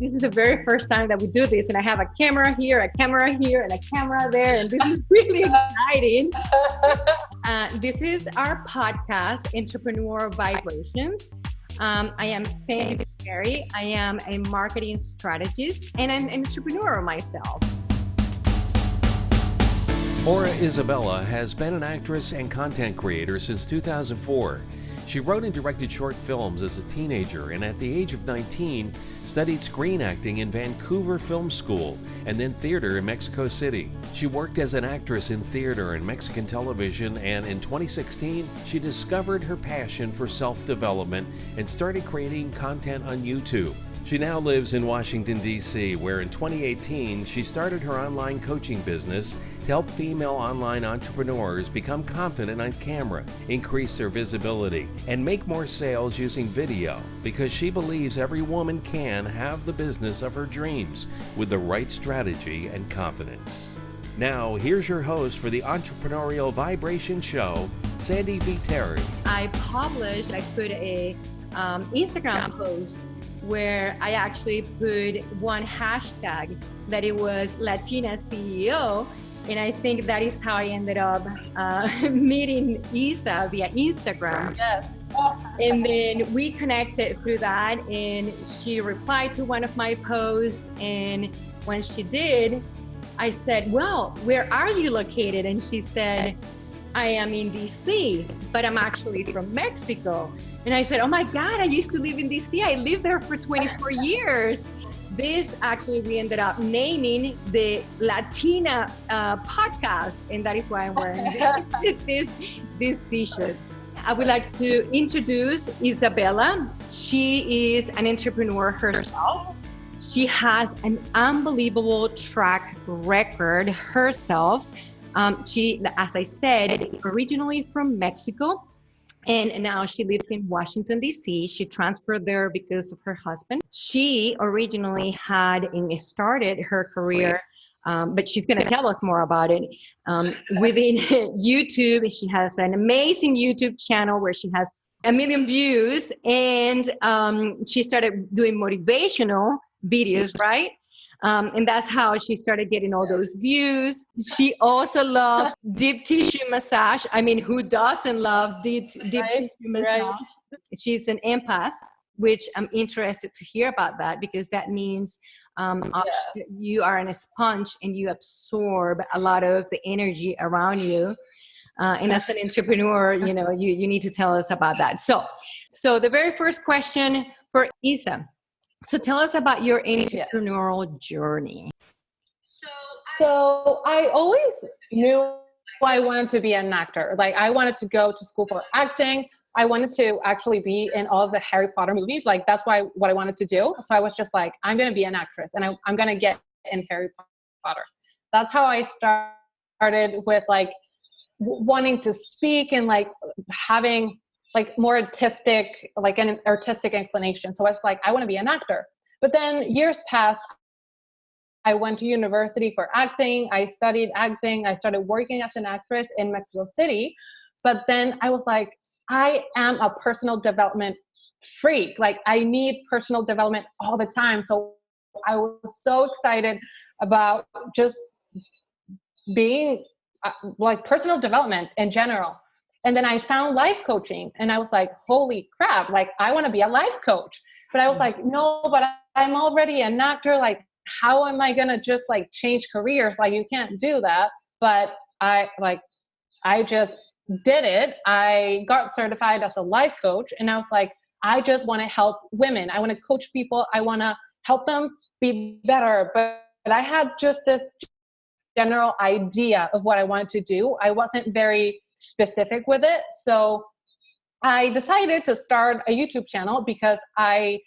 This is the very first time that we do this, and I have a camera here, a camera here, and a camera there, and this is really exciting. Uh, this is our podcast, Entrepreneur Vibrations. Um, I am Sandy Perry. I am a marketing strategist and an entrepreneur myself. Aura Isabella has been an actress and content creator since 2004. She wrote and directed short films as a teenager and at the age of 19 studied screen acting in Vancouver Film School and then theater in Mexico City. She worked as an actress in theater and Mexican television and in 2016 she discovered her passion for self-development and started creating content on YouTube. She now lives in Washington, D.C., where in 2018 she started her online coaching business to help female online entrepreneurs become confident on camera, increase their visibility, and make more sales using video because she believes every woman can have the business of her dreams with the right strategy and confidence. Now, here's your host for the Entrepreneurial Vibration Show, Sandy V. Terry. I published, I put a um, Instagram post where I actually put one hashtag that it was Latina CEO. And I think that is how I ended up uh, meeting Isa via Instagram. Yes. And then we connected through that, and she replied to one of my posts. And when she did, I said, Well, where are you located? And she said, I am in DC, but I'm actually from Mexico. And I said, Oh my God, I used to live in DC. I lived there for 24 years. This actually, we ended up naming the Latina uh, podcast, and that is why I'm wearing this, this t shirt. I would like to introduce Isabella. She is an entrepreneur herself. She has an unbelievable track record herself. Um, she, as I said, originally from Mexico and now she lives in Washington, D.C. She transferred there because of her husband. She originally had started her career, um, but she's going to tell us more about it. Um, within YouTube, she has an amazing YouTube channel where she has a million views, and um, she started doing motivational videos, right? Um, and that's how she started getting all those views. She also loves deep tissue massage. I mean, who doesn't love deep, deep right, tissue massage? Right. She's an empath, which I'm interested to hear about that because that means um, yeah. you are in a sponge and you absorb a lot of the energy around you. Uh, and as an entrepreneur, you know, you, you need to tell us about that. So, so the very first question for Isa, so tell us about your entrepreneurial journey. So I always knew I wanted to be an actor. Like I wanted to go to school for acting. I wanted to actually be in all of the Harry Potter movies. Like that's why what I wanted to do. So I was just like, I'm gonna be an actress and I, I'm gonna get in Harry Potter. That's how I started with like wanting to speak and like having like more artistic, like an artistic inclination. So I was like, I want to be an actor. But then years passed. I went to university for acting. I studied acting. I started working as an actress in Mexico City. But then I was like, I am a personal development freak. Like I need personal development all the time. So I was so excited about just being uh, like personal development in general. And then I found life coaching and I was like, holy crap, like I want to be a life coach. But I was mm. like, no, but I'm already an actor. Like, how am I going to just like change careers? Like, you can't do that. But I like, I just did it. I got certified as a life coach and I was like, I just want to help women. I want to coach people. I want to help them be better. But, but I had just this general idea of what I wanted to do. I wasn't very specific with it. So I decided to start a YouTube channel because I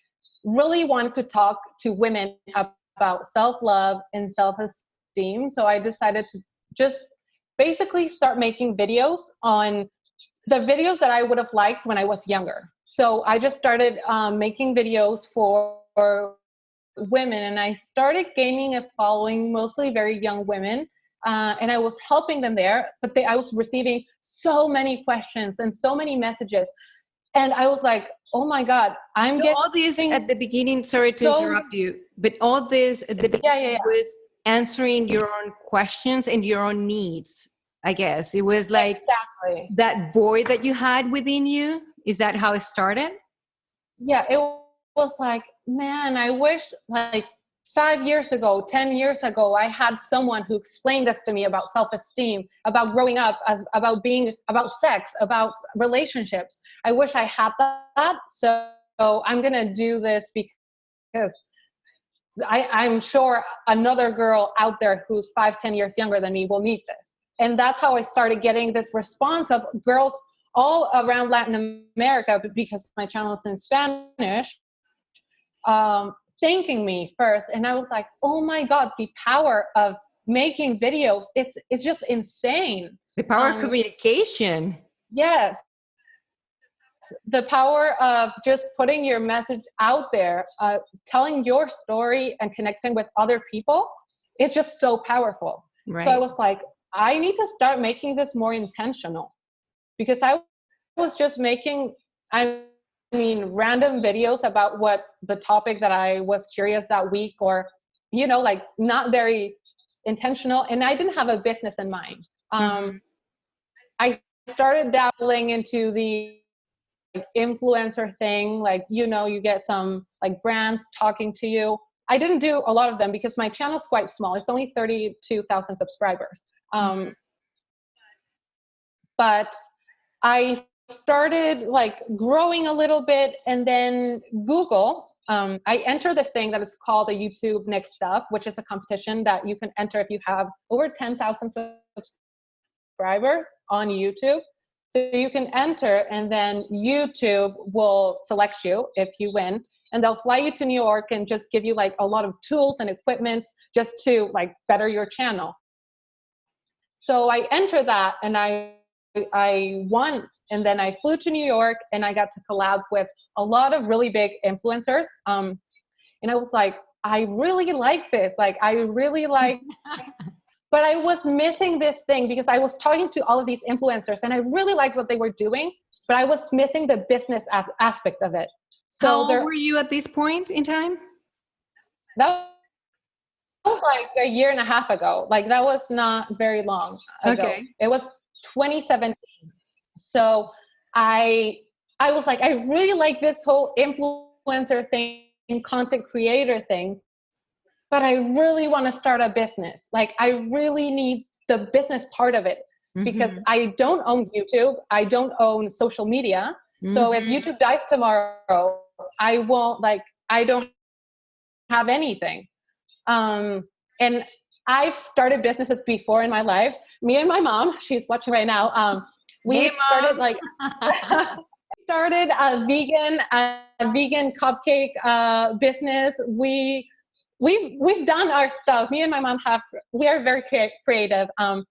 really wanted to talk to women about self love and self esteem. So I decided to just basically start making videos on the videos that I would have liked when I was younger. So I just started um, making videos for, for women and I started gaining a following, mostly very young women uh, and I was helping them there, but they, I was receiving so many questions and so many messages. and I was like, oh my God, I'm so getting all this at the beginning. Sorry to so- interrupt you, but all this at the yeah, yeah, yeah. was answering your own questions and your own needs. I guess it was like exactly. that void that you had within you. Is that how it started? Yeah, it was like, man, I wish like five years ago, 10 years ago, I had someone who explained this to me about self esteem, about growing up, as, about being, about sex, about relationships. I wish I had that. So, I'm going to do this because I, I'm sure another girl out there who's five, 10 years younger than me will need this. And that's how I started getting this response of girls all around Latin America, because my channel is in Spanish, um, thanking me first and i was like oh my god the power of making videos it's it's just insane The power of Um, communication. yes the power of just putting your message out there uh, telling your story and connecting with other people is just so powerful Right. so i was like i need to start making this more intentional because i was just making i mean random videos about what the topic that i was curious that week or you know like not very intentional and i didn't have a business in mind. Um, i started dabbling into the like, influencer thing like you know you get some like brands talking to you. I didn't do a lot of them because my channel's quite small. It's only 32000 subscribers. Um, but i started like growing a little bit and then google um, i enter this thing that is called the youtube next up which is a competition that you can enter if you have over 10000 subscribers on youtube. So you can enter and then youtube will select you if you win and they'll fly you to new york and just give you like a lot of tools and equipment just to like better your channel. So i enter that and i i won and then I flew to New York and I got to collab with a lot of really big influencers. Um, and I was like, I really like this. Like, I really like, but I was missing this thing because I was talking to all of these influencers and I really liked what they were doing, but I was missing the business aspect of it. So How there, were you at this point in time? that was like a year and a half ago. Like, that was not very long ago. Okay. It was 2017. So I I was like, I really like this whole influencer thing, content creator thing, but I really want to start a business. Like I really need the business part of it because Mhm. I don't own YouTube, I don't own social media. So if Mhm. YouTube dies tomorrow, I won't like I don't have anything. Um and I've started businesses before in my life. Me and my mom, she's watching right now. Um we started like started a vegan a vegan cupcake uh, business. We we've we've done our stuff. Me and my mom have we are very creative. Um,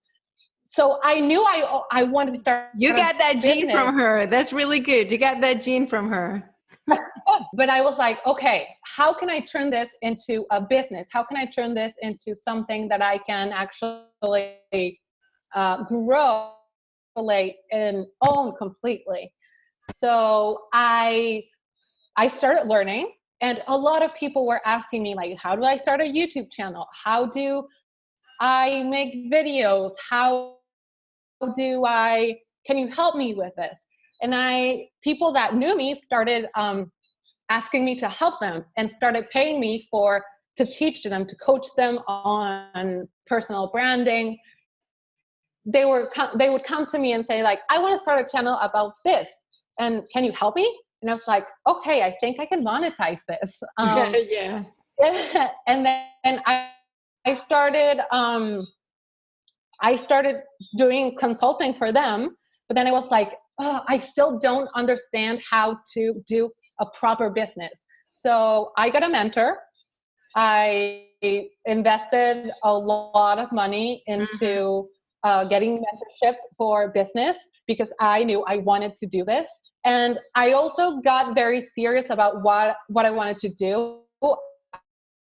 so I knew I I wanted to start. you got that gene from her. That's really good. You got that gene from her. but I was like, okay, how can I turn this into a business? How can I turn this into something that I can actually uh, grow and own completely? So I I started learning, and a lot of people were asking me like, how do I start a YouTube channel? How do I make videos? How do I? Can you help me with this? and i people that knew me started um, asking me to help them and started paying me for to teach them to coach them on personal branding they were they would come to me and say like i want to start a channel about this and can you help me and i was like okay i think i can monetize this um, yeah. and then and I, I started um, I started doing consulting for them, but then I was like, oh, I still don't understand how to do a proper business. So I got a mentor. I invested a lot of money into uh, getting mentorship for business because I knew I wanted to do this. And I also got very serious about what, what I wanted to do.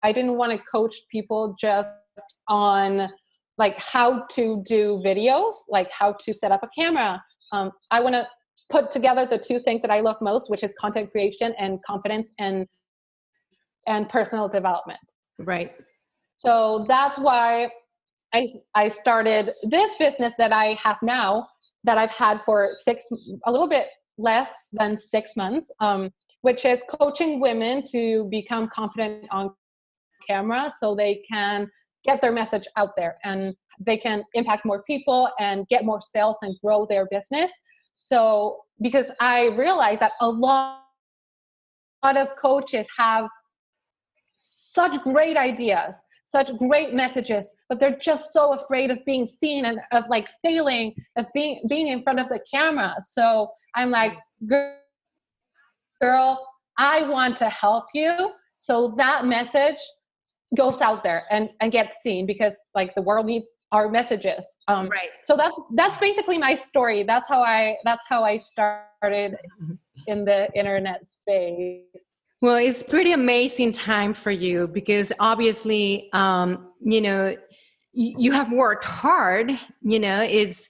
I didn't want to coach people just on like how to do videos, like how to set up a camera. Um, I want to put together the two things that I love most, which is content creation and confidence and and personal development. Right. So that's why I I started this business that I have now that I've had for six a little bit less than six months, um, which is coaching women to become confident on camera so they can get their message out there and they can impact more people and get more sales and grow their business. So, because I realized that a lot, lot of coaches have such great ideas, such great messages, but they're just so afraid of being seen and of like failing, of being being in front of the camera. So I'm like, girl, I want to help you. So that message goes out there and, and gets seen because like the world needs our messages. Um, right. So that's that's basically my story. That's how I that's how I started in the internet space. Well, it's pretty amazing time for you because obviously, um, you know, you, have worked hard. You know, it's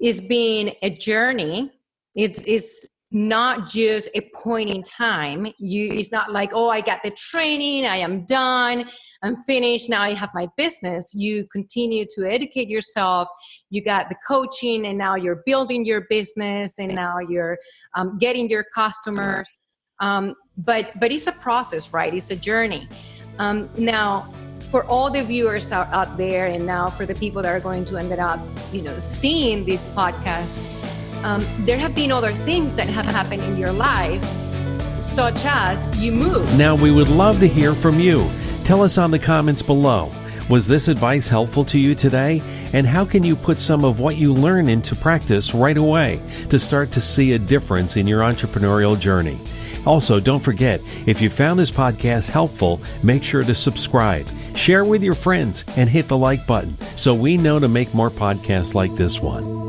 it's been a journey. It's it's not just a point in time. You it's not like oh, I got the training, I am done I'm finished. Now I have my business. You continue to educate yourself. You got the coaching, and now you're building your business, and now you're um, getting your customers. Um, but but it's a process, right? It's a journey. Um, now, for all the viewers out, out there, and now for the people that are going to end up, you know, seeing this podcast, um, there have been other things that have happened in your life, such as you move. Now we would love to hear from you. Tell us on the comments below. Was this advice helpful to you today? And how can you put some of what you learn into practice right away to start to see a difference in your entrepreneurial journey? Also, don't forget, if you found this podcast helpful, make sure to subscribe, share with your friends, and hit the like button so we know to make more podcasts like this one.